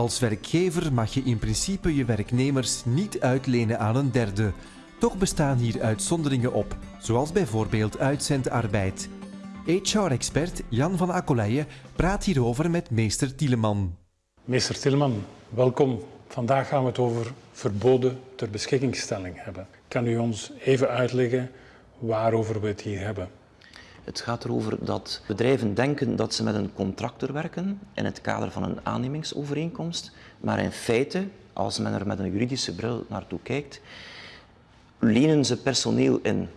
Als werkgever mag je in principe je werknemers niet uitlenen aan een derde. Toch bestaan hier uitzonderingen op, zoals bijvoorbeeld uitzendarbeid. HR-expert Jan van Akkoleijen praat hierover met meester Tieleman. Meester Tieleman, welkom. Vandaag gaan we het over verboden ter beschikkingstelling hebben. Kan u ons even uitleggen waarover we het hier hebben? Het gaat erover dat bedrijven denken dat ze met een contractor werken in het kader van een aannemingsovereenkomst, maar in feite, als men er met een juridische bril naartoe kijkt, lenen ze personeel in.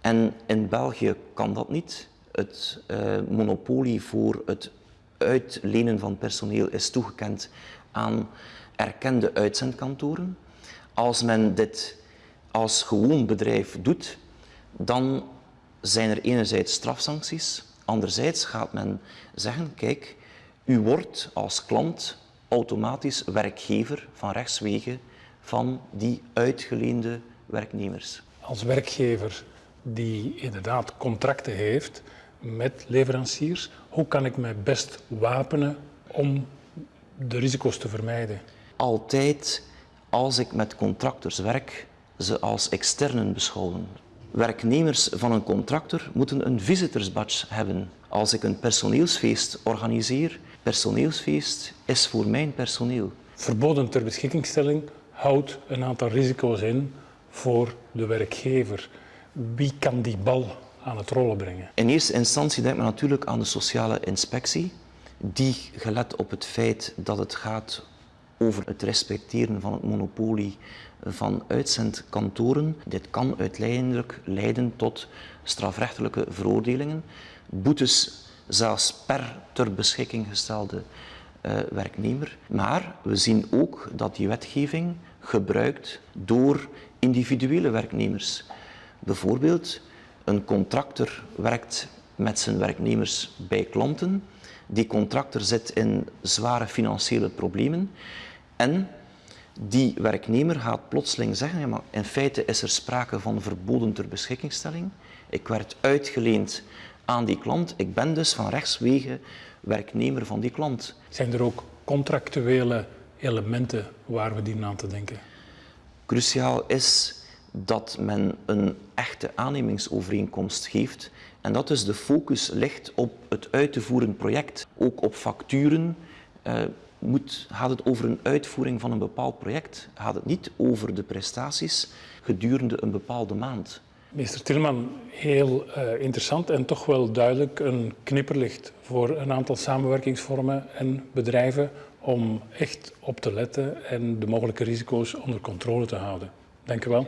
En in België kan dat niet. Het uh, monopolie voor het uitlenen van personeel is toegekend aan erkende uitzendkantoren. Als men dit als gewoon bedrijf doet, dan zijn er enerzijds strafsancties, anderzijds gaat men zeggen, kijk, u wordt als klant automatisch werkgever van rechtswege van die uitgeleende werknemers. Als werkgever die inderdaad contracten heeft met leveranciers, hoe kan ik mij best wapenen om de risico's te vermijden? Altijd als ik met contractors werk, ze als externen beschouwen. Werknemers van een contractor moeten een visitorsbadge hebben. Als ik een personeelsfeest organiseer, personeelsfeest is voor mijn personeel. Verboden ter beschikkingstelling houdt een aantal risico's in voor de werkgever. Wie kan die bal aan het rollen brengen? In eerste instantie denkt men natuurlijk aan de sociale inspectie, die gelet op het feit dat het gaat over het respecteren van het monopolie van uitzendkantoren. Dit kan uiteindelijk leiden tot strafrechtelijke veroordelingen, boetes zelfs per ter beschikking gestelde uh, werknemer. Maar we zien ook dat die wetgeving gebruikt door individuele werknemers. Bijvoorbeeld, een contractor werkt met zijn werknemers bij klanten. Die contractor zit in zware financiële problemen en die werknemer gaat plotseling zeggen, ja, maar in feite is er sprake van verboden ter beschikkingstelling. Ik werd uitgeleend aan die klant, ik ben dus van rechtswege werknemer van die klant. Zijn er ook contractuele elementen waar we dienen aan te denken? Cruciaal is dat men een echte aannemingsovereenkomst geeft en dat dus de focus ligt op het uit te voeren project, ook op facturen. Uh, moet, gaat het over een uitvoering van een bepaald project, gaat het niet over de prestaties gedurende een bepaalde maand. Meester Tilman, heel uh, interessant en toch wel duidelijk een knipperlicht voor een aantal samenwerkingsvormen en bedrijven om echt op te letten en de mogelijke risico's onder controle te houden. Dank u wel.